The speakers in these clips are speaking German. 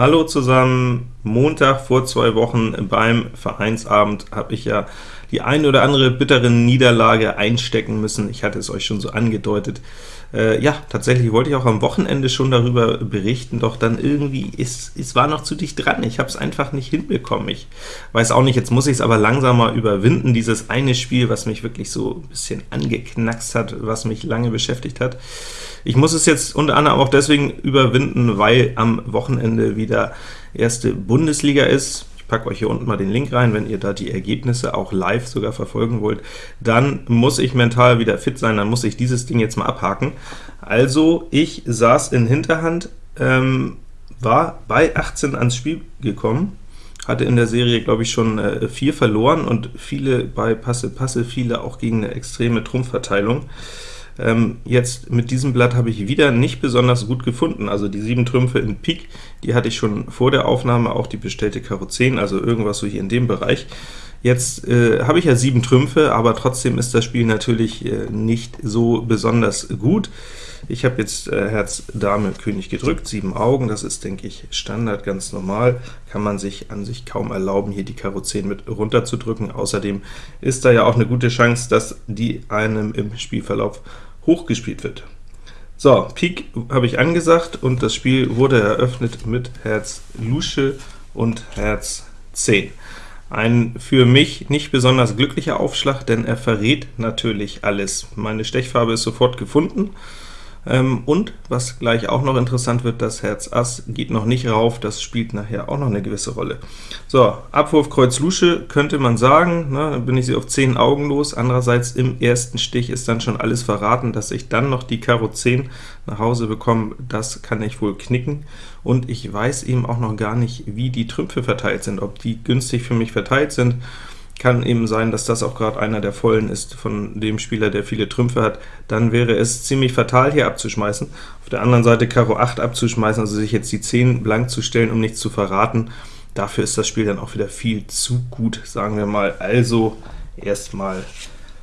Hallo zusammen, Montag vor zwei Wochen beim Vereinsabend habe ich ja die ein oder andere bittere Niederlage einstecken müssen. Ich hatte es euch schon so angedeutet. Äh, ja, tatsächlich wollte ich auch am Wochenende schon darüber berichten, doch dann irgendwie, ist, es war noch zu dicht dran. Ich habe es einfach nicht hinbekommen. Ich weiß auch nicht, jetzt muss ich es aber langsamer überwinden, dieses eine Spiel, was mich wirklich so ein bisschen angeknackst hat, was mich lange beschäftigt hat. Ich muss es jetzt unter anderem auch deswegen überwinden, weil am Wochenende wieder erste Bundesliga ist. Ich packe euch hier unten mal den Link rein, wenn ihr da die Ergebnisse auch live sogar verfolgen wollt. Dann muss ich mental wieder fit sein, dann muss ich dieses Ding jetzt mal abhaken. Also, ich saß in Hinterhand, ähm, war bei 18 ans Spiel gekommen, hatte in der Serie, glaube ich, schon äh, vier verloren und viele bei Passe-Passe, viele auch gegen eine extreme Trumpfverteilung. Ähm, jetzt mit diesem Blatt habe ich wieder nicht besonders gut gefunden, also die sieben Trümpfe in Pik, die hatte ich schon vor der Aufnahme, auch die bestellte Karo 10, also irgendwas so hier in dem Bereich. Jetzt äh, habe ich ja sieben Trümpfe, aber trotzdem ist das Spiel natürlich äh, nicht so besonders gut. Ich habe jetzt äh, Herz, Dame, König gedrückt, sieben Augen, das ist, denke ich, Standard, ganz normal, kann man sich an sich kaum erlauben, hier die Karo 10 mit runter zu drücken. Außerdem ist da ja auch eine gute Chance, dass die einem im Spielverlauf hochgespielt wird. So, Pik habe ich angesagt, und das Spiel wurde eröffnet mit Herz Lusche und Herz 10. Ein für mich nicht besonders glücklicher Aufschlag, denn er verrät natürlich alles. Meine Stechfarbe ist sofort gefunden, ähm, und was gleich auch noch interessant wird, das Herz Ass geht noch nicht rauf, das spielt nachher auch noch eine gewisse Rolle. So, Abwurf Kreuz Lusche könnte man sagen, ne, dann bin ich sie auf 10 Augen los, andererseits im ersten Stich ist dann schon alles verraten, dass ich dann noch die Karo 10 nach Hause bekomme, das kann ich wohl knicken, und ich weiß eben auch noch gar nicht, wie die Trümpfe verteilt sind, ob die günstig für mich verteilt sind, kann eben sein, dass das auch gerade einer der Vollen ist von dem Spieler, der viele Trümpfe hat, dann wäre es ziemlich fatal, hier abzuschmeißen. Auf der anderen Seite Karo 8 abzuschmeißen, also sich jetzt die 10 blank zu stellen, um nichts zu verraten, dafür ist das Spiel dann auch wieder viel zu gut, sagen wir mal. Also erstmal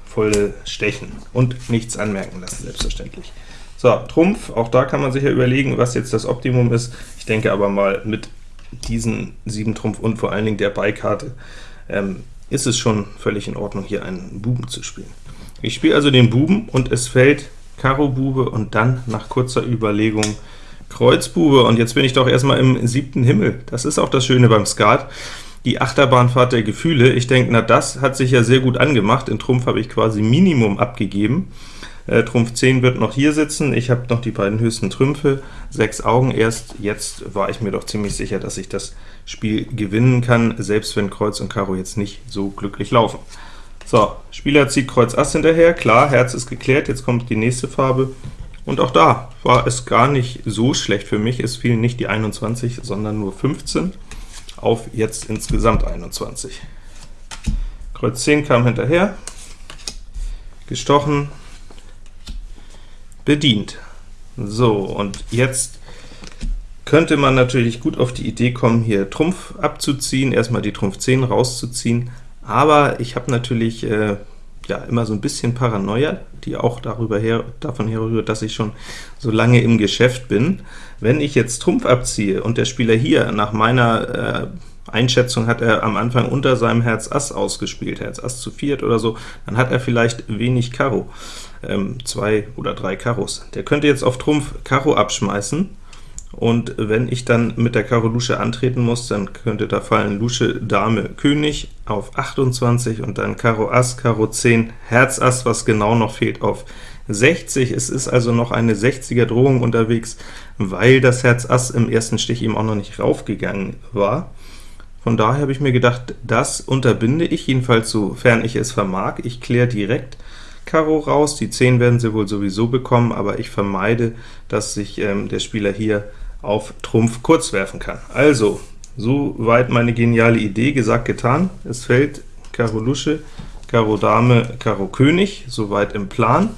volle Stechen und nichts anmerken lassen, selbstverständlich. So, Trumpf, auch da kann man sich ja überlegen, was jetzt das Optimum ist. Ich denke aber mal, mit diesen 7 Trumpf und vor allen Dingen der Beikarte ähm, ist es schon völlig in Ordnung, hier einen Buben zu spielen. Ich spiele also den Buben, und es fällt Karo Bube und dann nach kurzer Überlegung Kreuz Bube, und jetzt bin ich doch erstmal im siebten Himmel. Das ist auch das Schöne beim Skat, die Achterbahnfahrt der Gefühle. Ich denke, na das hat sich ja sehr gut angemacht. In Trumpf habe ich quasi Minimum abgegeben. Äh, Trumpf 10 wird noch hier sitzen, ich habe noch die beiden höchsten Trümpfe, sechs Augen erst. Jetzt war ich mir doch ziemlich sicher, dass ich das Spiel gewinnen kann, selbst wenn Kreuz und Karo jetzt nicht so glücklich laufen. So, Spieler zieht Kreuz Ass hinterher, klar, Herz ist geklärt, jetzt kommt die nächste Farbe, und auch da war es gar nicht so schlecht für mich, es fielen nicht die 21, sondern nur 15, auf jetzt insgesamt 21. Kreuz 10 kam hinterher, gestochen, bedient. So, und jetzt könnte man natürlich gut auf die Idee kommen, hier Trumpf abzuziehen, erstmal die Trumpf 10 rauszuziehen, aber ich habe natürlich äh, ja immer so ein bisschen Paranoia, die auch darüber her, davon herrührt, dass ich schon so lange im Geschäft bin. Wenn ich jetzt Trumpf abziehe und der Spieler hier nach meiner äh, Einschätzung hat er am Anfang unter seinem Herz Ass ausgespielt, Herz Ass zu viert oder so, dann hat er vielleicht wenig Karo, ähm, zwei oder drei Karos. Der könnte jetzt auf Trumpf Karo abschmeißen, und wenn ich dann mit der Karo Lusche antreten muss, dann könnte da fallen Lusche Dame König auf 28 und dann Karo Ass, Karo 10, Herz Ass, was genau noch fehlt, auf 60. Es ist also noch eine 60er Drohung unterwegs, weil das Herz Ass im ersten Stich eben auch noch nicht raufgegangen war. Von daher habe ich mir gedacht, das unterbinde ich, jedenfalls sofern ich es vermag. Ich kläre direkt Karo raus, die 10 werden sie wohl sowieso bekommen, aber ich vermeide, dass sich ähm, der Spieler hier auf Trumpf kurz werfen kann. Also, soweit meine geniale Idee, gesagt, getan. Es fällt Karo Lusche, Karo Dame, Karo König, soweit im Plan.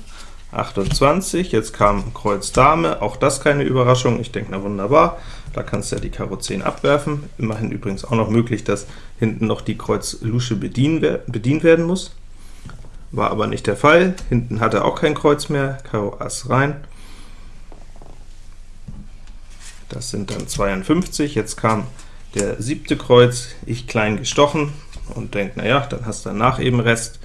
28, jetzt kam Kreuz Dame, auch das keine Überraschung, ich denke, na wunderbar, da kannst du ja die Karo 10 abwerfen, immerhin übrigens auch noch möglich, dass hinten noch die Kreuz Lusche bedient werden muss, war aber nicht der Fall, hinten hat er auch kein Kreuz mehr, Karo Ass rein, das sind dann 52. Jetzt kam der siebte Kreuz, ich klein gestochen und denkt, na ja, dann hast du danach eben Rest.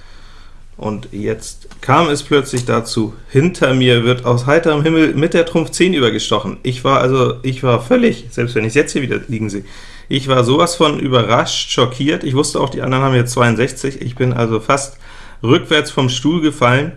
Und jetzt kam es plötzlich dazu, hinter mir wird aus heiterem Himmel mit der Trumpf 10 übergestochen. Ich war also, ich war völlig, selbst wenn ich jetzt hier wieder liegen sehe, ich war sowas von überrascht, schockiert. Ich wusste auch, die anderen haben jetzt 62. Ich bin also fast rückwärts vom Stuhl gefallen.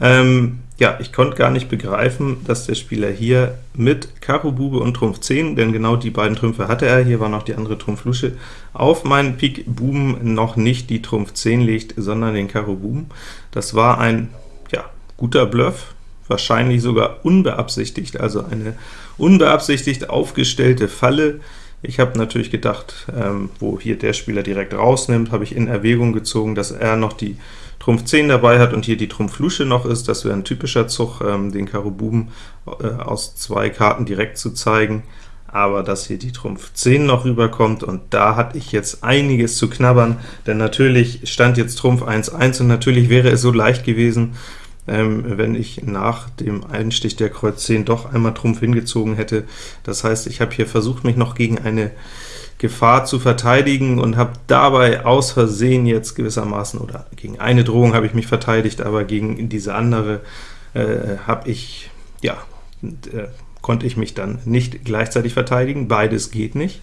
Ähm, ja, ich konnte gar nicht begreifen, dass der Spieler hier mit Karo Bube und Trumpf 10, denn genau die beiden Trümpfe hatte er, hier war noch die andere Trumpf Lusche, auf meinen Pik Buben noch nicht die Trumpf 10 legt, sondern den Karo Buben. Das war ein ja, guter Bluff, wahrscheinlich sogar unbeabsichtigt, also eine unbeabsichtigt aufgestellte Falle. Ich habe natürlich gedacht, ähm, wo hier der Spieler direkt rausnimmt, habe ich in Erwägung gezogen, dass er noch die Trumpf 10 dabei hat und hier die Trumpf Lusche noch ist. Das wäre ein typischer Zug, ähm, den Karo Buben äh, aus zwei Karten direkt zu zeigen, aber dass hier die Trumpf 10 noch rüberkommt, und da hatte ich jetzt einiges zu knabbern, denn natürlich stand jetzt Trumpf 1-1, und natürlich wäre es so leicht gewesen, ähm, wenn ich nach dem Einstich der Kreuz 10 doch einmal Trumpf hingezogen hätte. Das heißt, ich habe hier versucht, mich noch gegen eine Gefahr zu verteidigen und habe dabei aus Versehen jetzt gewissermaßen, oder gegen eine Drohung habe ich mich verteidigt, aber gegen diese andere äh, habe ich, ja, äh, konnte ich mich dann nicht gleichzeitig verteidigen, beides geht nicht.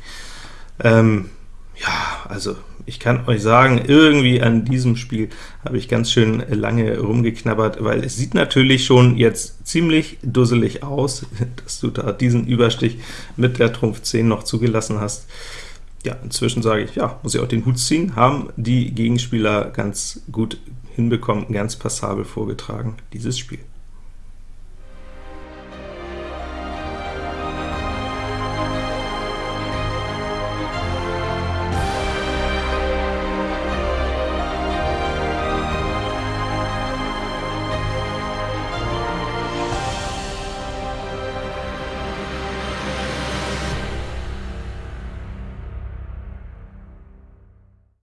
Ähm, ja, also ich kann euch sagen, irgendwie an diesem Spiel habe ich ganz schön lange rumgeknabbert, weil es sieht natürlich schon jetzt ziemlich dusselig aus, dass du da diesen Überstich mit der Trumpf 10 noch zugelassen hast ja, inzwischen sage ich, ja, muss ich auch den Hut ziehen, haben die Gegenspieler ganz gut hinbekommen, ganz passabel vorgetragen, dieses Spiel.